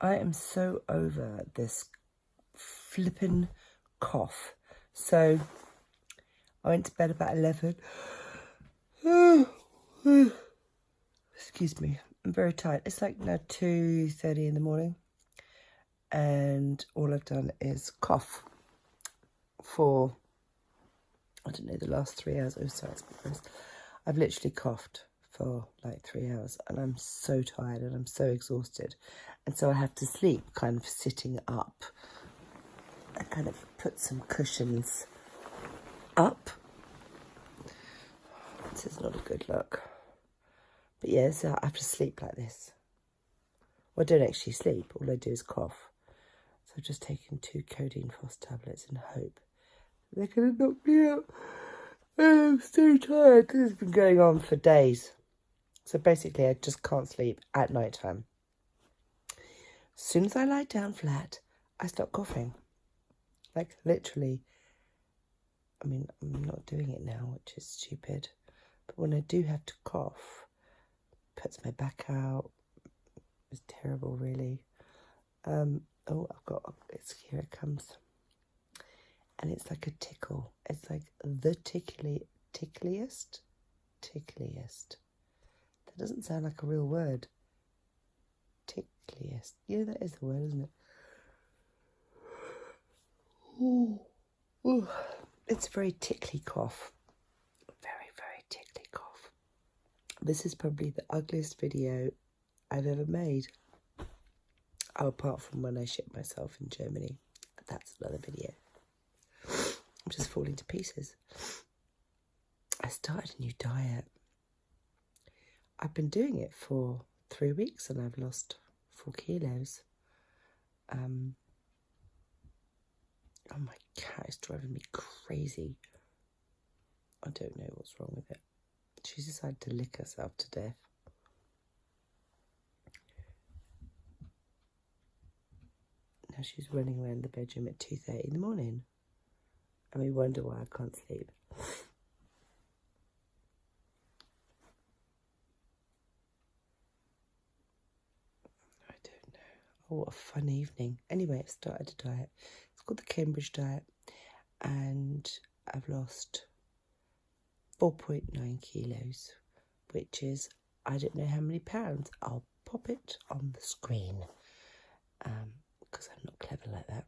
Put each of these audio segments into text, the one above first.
I am so over this flippin' cough. So I went to bed about 11. Excuse me. I'm very tired. It's like now 2.30 in the morning. And all I've done is cough for, I don't know, the last three hours. Oh, sorry, I've literally coughed for like three hours and I'm so tired and I'm so exhausted. And so I have to sleep kind of sitting up. I kind of put some cushions up. This is not a good look. But yeah, so I have to sleep like this. Well, I don't actually sleep. All I do is cough. So I've just taken two codeine phos tablets in hope they're going to knock me out. Oh, I'm so tired. This has been going on for days. So basically, I just can't sleep at night time. As soon as I lie down flat, I start coughing. Like, literally. I mean, I'm not doing it now, which is stupid. But when I do have to cough, puts my back out. It's terrible, really. Um, oh, I've got, it's, here it comes. And it's like a tickle. It's like the tickly, tickliest, tickliest That doesn't sound like a real word. Tickliest. Yeah, that is the word, isn't it? Ooh. Ooh. It's a very tickly cough. Very, very tickly cough. This is probably the ugliest video I've ever made. Oh, apart from when I shit myself in Germany. That's another video. I'm just falling to pieces. I started a new diet. I've been doing it for three weeks and I've lost four kilos. Um, oh, my cat is driving me crazy. I don't know what's wrong with it. She's decided to lick herself to death. Now she's running around the bedroom at 2.30 in the morning. And we wonder why I can't sleep. Oh, what a fun evening. Anyway, I've started a diet. It's called the Cambridge Diet. And I've lost 4.9 kilos, which is, I don't know how many pounds. I'll pop it on the screen because um, I'm not clever like that.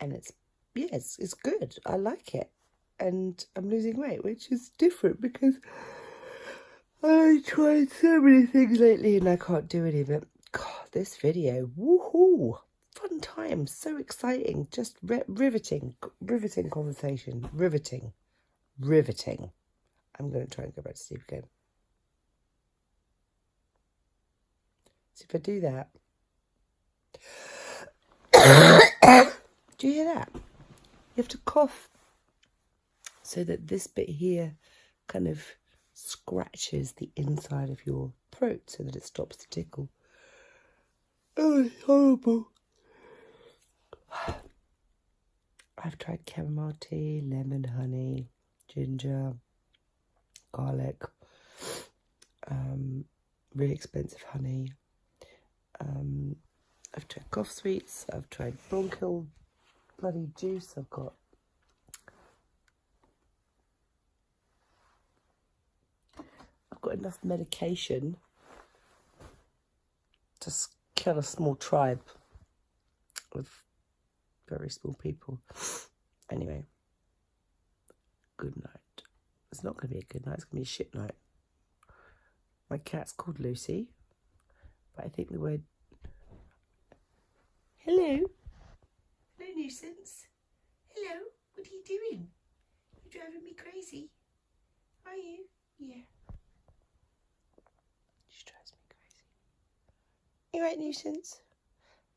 And it's, yeah, it's, it's good. I like it. And I'm losing weight, which is different because I tried so many things lately and I can't do any of it this video. Woohoo! Fun time, so exciting, just riveting, riveting conversation, riveting, riveting. I'm going to try and go back to sleep again. So if I do that, do you hear that? You have to cough so that this bit here kind of scratches the inside of your throat so that it stops the tickle. It's horrible. I've tried chamomile tea, lemon, honey, ginger, garlic, um, really expensive honey. Um, I've tried cough sweets. I've tried bronchial bloody juice. I've got I've got enough medication to kill a small tribe of very small people. Anyway, good night. It's not going to be a good night, it's going to be a shit night. My cat's called Lucy, but I think the word. Hello? Hello, nuisance. Hello, what are you doing? You're driving me crazy. Are you? Yeah. You right, nuisance?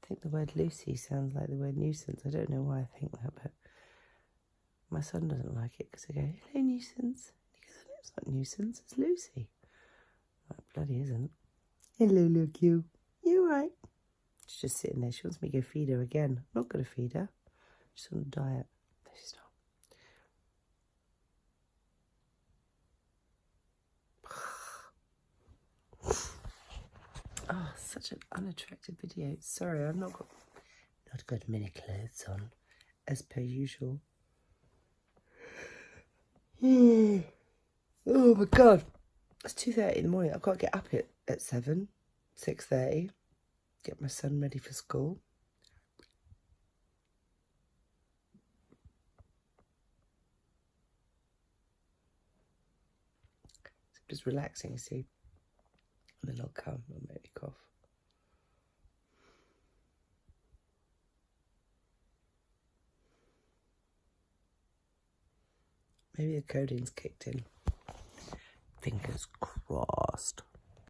I think the word Lucy sounds like the word nuisance. I don't know why I think that, but my son doesn't like it because I go, hello, nuisance. He goes, it's not nuisance, it's Lucy. That bloody isn't. Hello, look you. You right? She's just sitting there. She wants me to go feed her again. I'm not going to feed her. She's on a diet. She's not. oh, such an unattractive video. Sorry, I've not got not got many clothes on, as per usual. oh my god. It's 2.30 in the morning. I've got to get up at, at 7, 6.30. Get my son ready for school. just relaxing, you see. And then I'll come and make me cough. Maybe the codeine's kicked in. Fingers crossed.